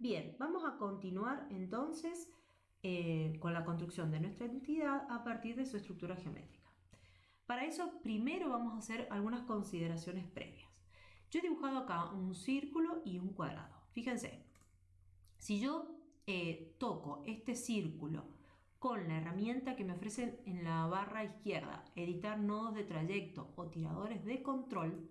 Bien, vamos a continuar entonces eh, con la construcción de nuestra entidad a partir de su estructura geométrica. Para eso primero vamos a hacer algunas consideraciones previas. Yo he dibujado acá un círculo y un cuadrado. Fíjense, si yo eh, toco este círculo con la herramienta que me ofrecen en la barra izquierda, editar nodos de trayecto o tiradores de control,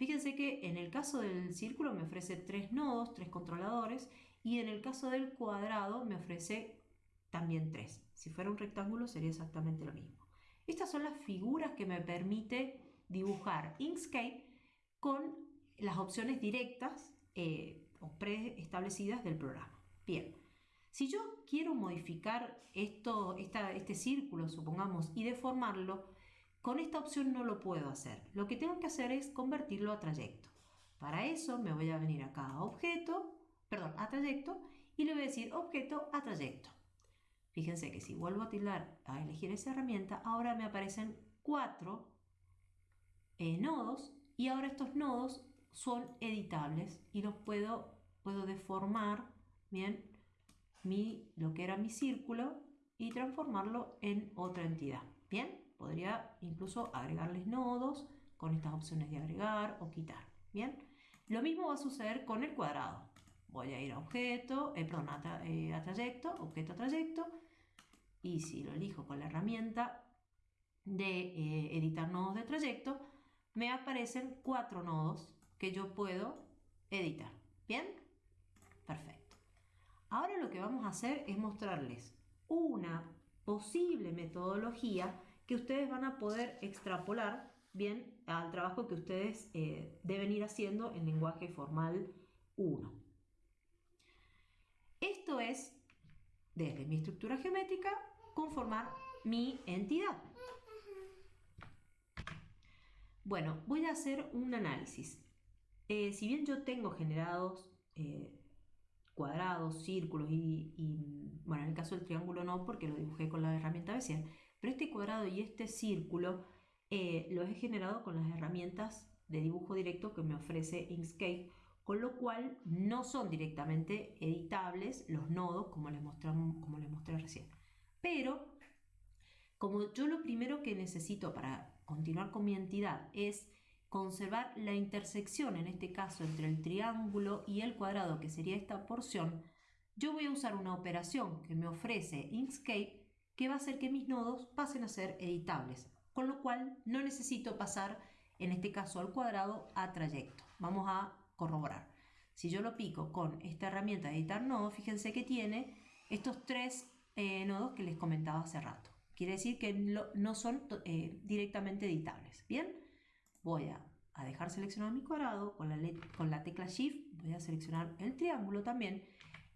fíjense que en el caso del círculo me ofrece tres nodos, tres controladores, y en el caso del cuadrado me ofrece también tres. Si fuera un rectángulo sería exactamente lo mismo. Estas son las figuras que me permite dibujar Inkscape con las opciones directas eh, o preestablecidas del programa. Bien, si yo quiero modificar esto, este círculo, supongamos, y deformarlo, con esta opción no lo puedo hacer. Lo que tengo que hacer es convertirlo a trayecto. Para eso me voy a venir acá a objeto, perdón, a trayecto, y le voy a decir objeto a trayecto. Fíjense que si vuelvo a tildar a elegir esa herramienta, ahora me aparecen cuatro eh, nodos y ahora estos nodos son editables y los puedo, puedo deformar, bien, mi, lo que era mi círculo y transformarlo en otra entidad. Bien, podría incluso agregarles nodos con estas opciones de agregar o quitar. Bien, lo mismo va a suceder con el cuadrado. Voy a ir a objeto, eh, perdón, a, eh, trayecto, objeto a trayecto, y si lo elijo con la herramienta de eh, editar nodos de trayecto, me aparecen cuatro nodos que yo puedo editar. ¿Bien? Perfecto. Ahora lo que vamos a hacer es mostrarles una posible metodología que ustedes van a poder extrapolar bien al trabajo que ustedes eh, deben ir haciendo en lenguaje formal 1. Esto es, desde mi estructura geométrica, conformar mi entidad. Bueno, voy a hacer un análisis. Eh, si bien yo tengo generados eh, cuadrados, círculos y, bueno, en el caso del triángulo no porque lo dibujé con la herramienta Bezier, pero este cuadrado y este círculo eh, los he generado con las herramientas de dibujo directo que me ofrece Inkscape, con lo cual no son directamente editables los nodos como como les mostré recién. Pero, como yo lo primero que necesito para continuar con mi entidad es conservar la intersección, en este caso entre el triángulo y el cuadrado, que sería esta porción, yo voy a usar una operación que me ofrece Inkscape que va a hacer que mis nodos pasen a ser editables, con lo cual no necesito pasar, en este caso al cuadrado, a trayecto. Vamos a corroborar. Si yo lo pico con esta herramienta de editar nodos, fíjense que tiene estos tres eh, nodos que les comentaba hace rato. Quiere decir que no son eh, directamente editables. ¿Bien? voy a, dejar seleccionado mi cuadrado, con la, con la tecla Shift voy a seleccionar el triángulo también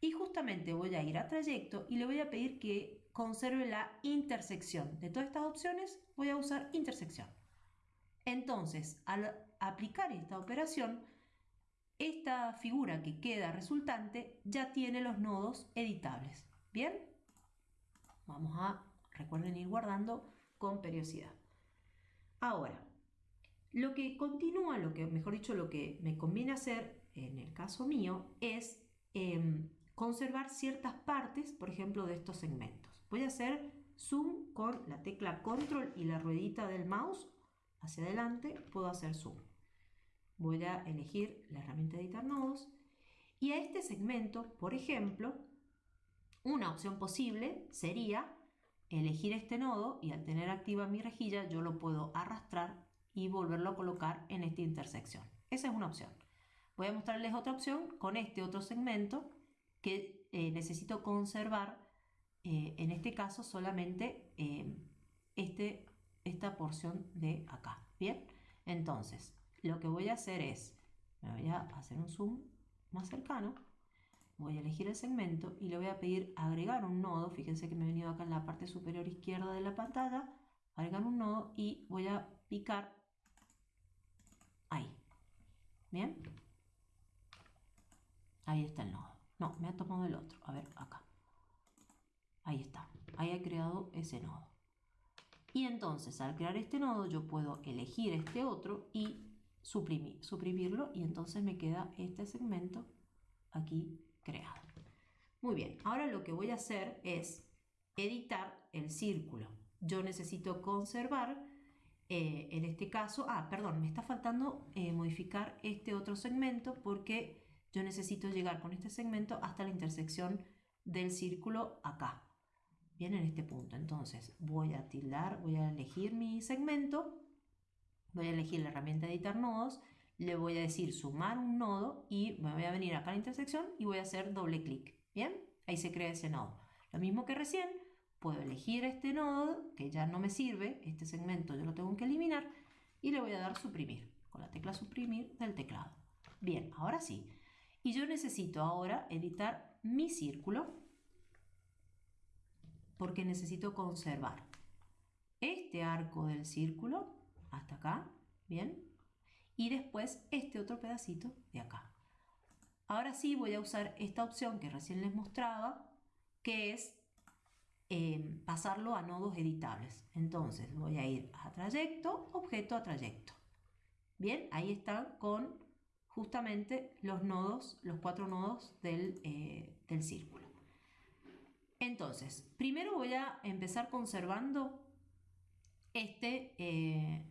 y justamente voy a ir a trayecto y le voy a pedir que conserve la intersección. De todas estas opciones voy a usar intersección. Entonces, al aplicar esta operación, esta figura que queda resultante ya tiene los nodos editables. ¿Bien? Vamos a, recuerden ir guardando con periodicidad. Ahora, lo que continúa, lo que, mejor dicho, lo que me conviene hacer en el caso mío es em, conservar ciertas partes, por ejemplo, de estos segmentos. Voy a hacer zoom con la tecla control y la ruedita del mouse hacia adelante, puedo hacer zoom. Voy a elegir la herramienta de editar nodos y a este segmento, por ejemplo, una opción posible sería elegir este nodo y al tener activa mi rejilla yo lo puedo arrastrar y volverlo a colocar en esta intersección. Esa es una opción. Voy a mostrarles otra opción con este otro segmento que eh, necesito conservar, eh, en este caso solamente eh, este, esta porción de acá. Bien, entonces lo que voy a hacer es, me voy a hacer un zoom más cercano, voy a elegir el segmento y le voy a pedir agregar un nodo, fíjense que me he venido acá en la parte superior izquierda de la pantalla, agregar un nodo y voy a picar Ahí. ¿Bien? Ahí está el nodo. No, me ha tomado el otro. A ver, acá. Ahí está. Ahí he creado ese nodo. Y entonces, al crear este nodo, yo puedo elegir este otro y suprimir, suprimirlo. Y entonces me queda este segmento aquí creado. Muy bien, ahora lo que voy a hacer es editar el círculo. Yo necesito conservar, eh, en este caso, ah, perdón, me está faltando eh, modificar este otro segmento porque yo necesito llegar con este segmento hasta la intersección del círculo acá. Bien, en este punto. Entonces voy a tildar, voy a elegir mi segmento, voy a elegir la herramienta editar nodos, le voy a decir sumar un nodo y me voy a venir acá a la intersección y voy a hacer doble clic. Bien, ahí se crea ese nodo. Lo mismo que recién, puedo elegir este nodo que ya no me sirve, este segmento yo lo tengo que eliminar y le voy a dar suprimir con la tecla suprimir del teclado. Bien, ahora sí. Y yo necesito ahora editar mi círculo porque necesito conservar este arco del círculo hasta acá, ¿bien? Y después este otro pedacito de acá. Ahora sí voy a usar esta opción que recién les mostraba, que es eh, pasarlo a nodos editables. Entonces voy a ir a trayecto, objeto a trayecto. Bien, ahí están con justamente los nodos, los cuatro nodos del, eh, del círculo. Entonces, primero voy a empezar conservando este, eh,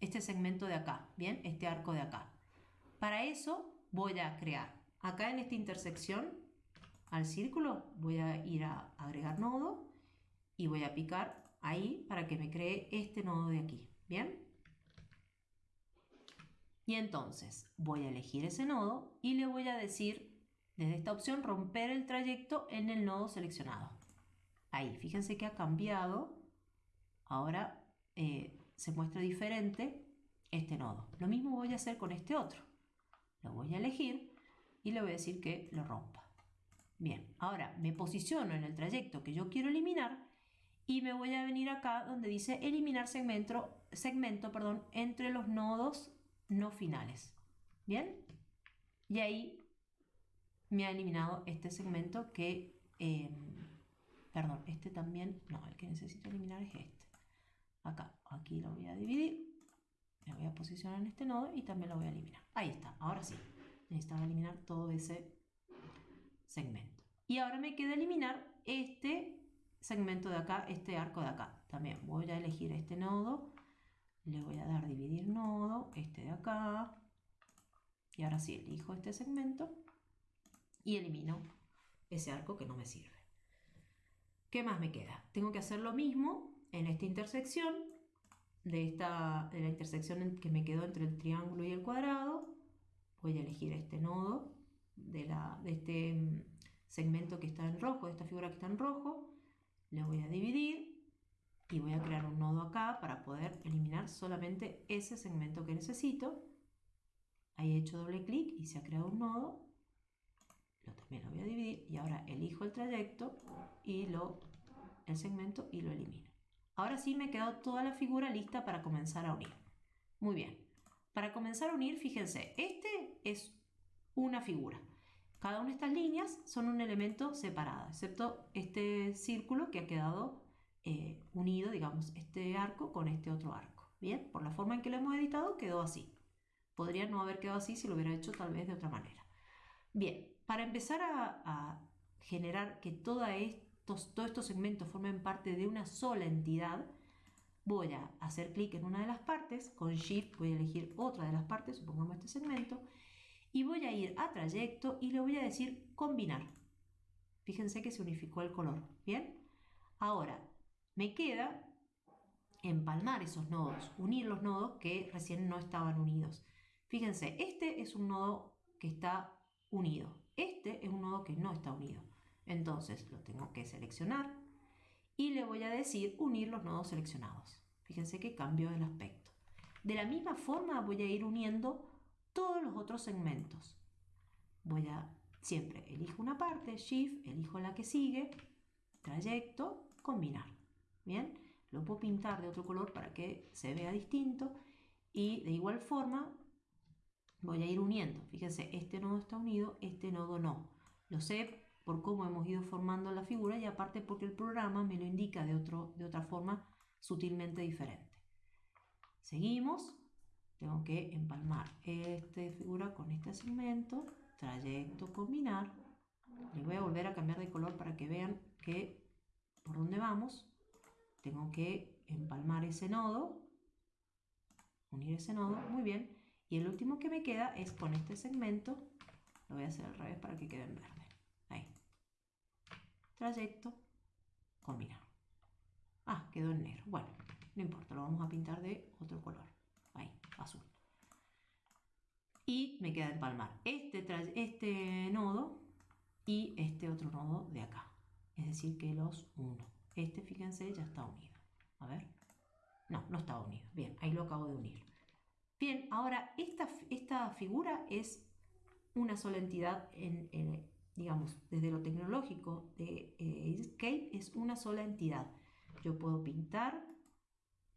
este segmento de acá, ¿bien? Este arco de acá. Para eso voy a crear acá en esta intersección al círculo, voy a ir a agregar nodo y voy a picar ahí para que me cree este nodo de aquí, ¿bien? Y entonces voy a elegir ese nodo y le voy a decir desde esta opción romper el trayecto en el nodo seleccionado. Ahí, fíjense que ha cambiado. Ahora eh, se muestra diferente este nodo. Lo mismo voy a hacer con este otro. Lo voy a elegir y le voy a decir que lo rompa. Bien, ahora me posiciono en el trayecto que yo quiero eliminar y me voy a venir acá donde dice eliminar segmento, segmento perdón, entre los nodos no finales. ¿Bien? Y ahí me ha eliminado este segmento que, em, perdón, este también, no, el que necesito eliminar es este. Acá, aquí lo voy a dividir, me voy a posicionar en este nodo y también lo voy a eliminar. Ahí está, ahora sí, necesitaba eliminar todo ese segmento. Y ahora me queda eliminar este segmento de acá, este arco de acá. También voy a elegir este nodo le voy a dar dividir nodo, este de acá, y ahora sí elijo este segmento y elimino ese arco que no me sirve. ¿Qué más me queda? Tengo que hacer lo mismo en esta intersección, de, esta, de la intersección que me quedó entre el triángulo y el cuadrado. Voy a elegir este nodo de, la, de este mm, segmento que está en rojo, de esta figura que está en rojo. Le voy a dividir y voy a crear un nodo acá para poder eliminar solamente ese segmento que necesito. Ahí he hecho doble clic y se ha creado un nodo. También lo voy a dividir y ahora elijo el trayecto y lo, el segmento y lo elimino. Ahora sí me quedado toda la figura lista para comenzar a unir. Muy bien. Para comenzar a unir, fíjense, este es una figura. Cada una de estas líneas son un elemento separado, excepto este círculo que ha quedado eh, unido, digamos, este arco con este otro arco. Bien, por la forma en que lo hemos editado quedó así. Podría no haber quedado así si lo hubiera hecho tal vez de otra manera. Bien, para empezar a, generar que todos estos, todos estos segmentos formen parte de una sola entidad, voy a hacer clic en una de las partes, con Shift voy a elegir otra de las partes, supongamos este segmento, y voy a ir a trayecto y le voy a decir combinar. Fíjense que se unificó el color, ¿bien? Ahora, me queda empalmar esos nodos, unir los nodos que recién no estaban unidos. Fíjense, este es un nodo que está unido, este es un nodo que no está unido. Entonces lo tengo que seleccionar y le voy a decir unir los nodos seleccionados. Fíjense que cambio el aspecto. De la misma forma voy a ir uniendo todos los otros segmentos. Voy a siempre elijo una parte, Shift, elijo la que sigue, trayecto, combinar. Bien, lo puedo pintar de otro color para que se vea distinto y de igual forma voy a ir uniendo. Fíjense, este nodo está unido, este nodo no. Lo sé por cómo hemos ido formando la figura y aparte porque el programa me lo indica de, otro, de otra forma sutilmente diferente. Seguimos, tengo que empalmar esta figura con este segmento, trayecto, combinar, Le voy a volver a cambiar de color para que vean que por dónde vamos. Tengo que empalmar ese nodo, unir ese nodo, muy bien. Y el último que me queda es con este segmento, lo voy a hacer al revés para que quede en verde. Ahí. Trayecto, combinar. Ah, quedó en negro. Bueno, no importa, lo vamos a pintar de otro color. Ahí, azul. Y me queda empalmar este, este nodo y este otro nodo de acá. Es decir, que los uno. Este, fíjense, ya está unido. A ver. No, no está unido. Bien, ahí lo acabo de unir. Bien, ahora esta, esta figura es una sola entidad en, digamos, desde lo tecnológico de eh, es una sola entidad. Yo puedo pintar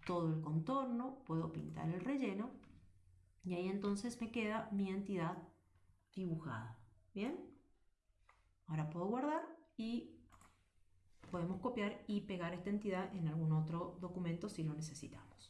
todo el contorno, puedo pintar el relleno y ahí entonces me queda mi entidad dibujada. ¿Bien? Ahora puedo guardar y podemos copiar y pegar esta entidad en algún otro documento si lo necesitamos.